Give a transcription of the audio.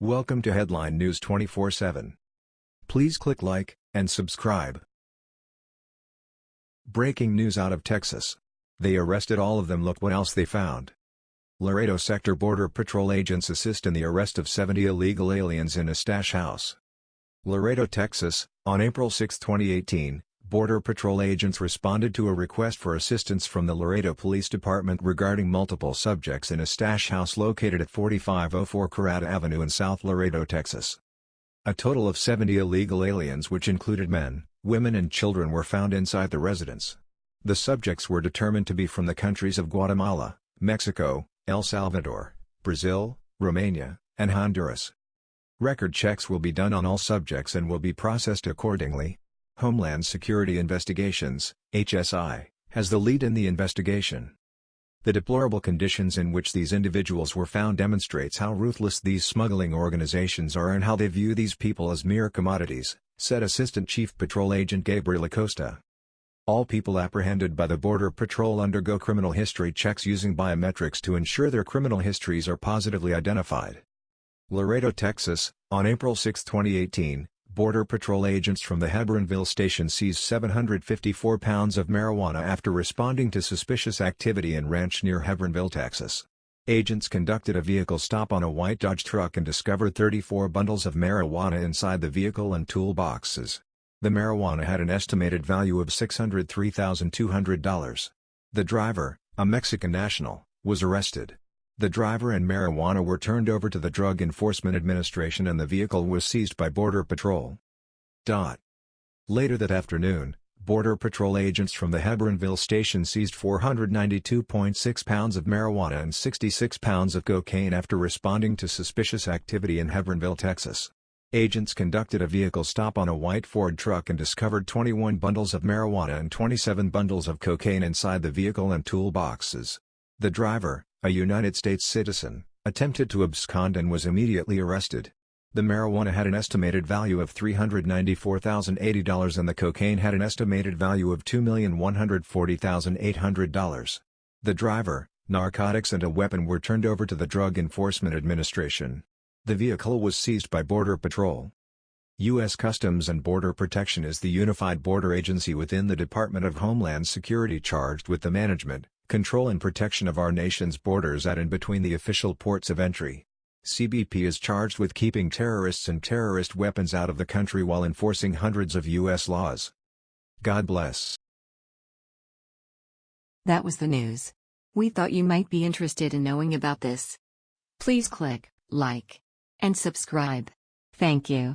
Welcome to Headline News 24/7. Please click like and subscribe. Breaking news out of Texas. They arrested all of them look what else they found. Laredo Sector Border Patrol agents assist in the arrest of 70 illegal aliens in a stash house. Laredo, Texas, on April 6, 2018, Border Patrol agents responded to a request for assistance from the Laredo Police Department regarding multiple subjects in a stash house located at 4504 Carrata Avenue in South Laredo, Texas. A total of 70 illegal aliens which included men, women and children were found inside the residence. The subjects were determined to be from the countries of Guatemala, Mexico, El Salvador, Brazil, Romania, and Honduras. Record checks will be done on all subjects and will be processed accordingly, Homeland Security Investigations, HSI, has the lead in the investigation. The deplorable conditions in which these individuals were found demonstrates how ruthless these smuggling organizations are and how they view these people as mere commodities, said Assistant Chief Patrol Agent Gabriel Acosta. All people apprehended by the Border Patrol undergo criminal history checks using biometrics to ensure their criminal histories are positively identified. Laredo, Texas, on April 6, 2018, Border Patrol agents from the Hebbronville station seized 754 pounds of marijuana after responding to suspicious activity in ranch near Hebbronville, Texas. Agents conducted a vehicle stop on a white Dodge truck and discovered 34 bundles of marijuana inside the vehicle and toolboxes. The marijuana had an estimated value of $603,200. The driver, a Mexican national, was arrested. The driver and marijuana were turned over to the Drug Enforcement Administration and the vehicle was seized by Border Patrol. Dot. Later that afternoon, Border Patrol agents from the Hebbronville station seized 492.6 pounds of marijuana and 66 pounds of cocaine after responding to suspicious activity in Hebbronville, Texas. Agents conducted a vehicle stop on a white Ford truck and discovered 21 bundles of marijuana and 27 bundles of cocaine inside the vehicle and toolboxes. The driver, a United States citizen, attempted to abscond and was immediately arrested. The marijuana had an estimated value of $394,080 and the cocaine had an estimated value of $2,140,800. The driver, narcotics and a weapon were turned over to the Drug Enforcement Administration. The vehicle was seized by Border Patrol. U.S. Customs and Border Protection is the unified border agency within the Department of Homeland Security charged with the management, control and protection of our nation's borders at and between the official ports of entry. CBP is charged with keeping terrorists and terrorist weapons out of the country while enforcing hundreds of U.S. laws. God bless. That was the news. We thought you might be interested in knowing about this. Please click like and subscribe. Thank you.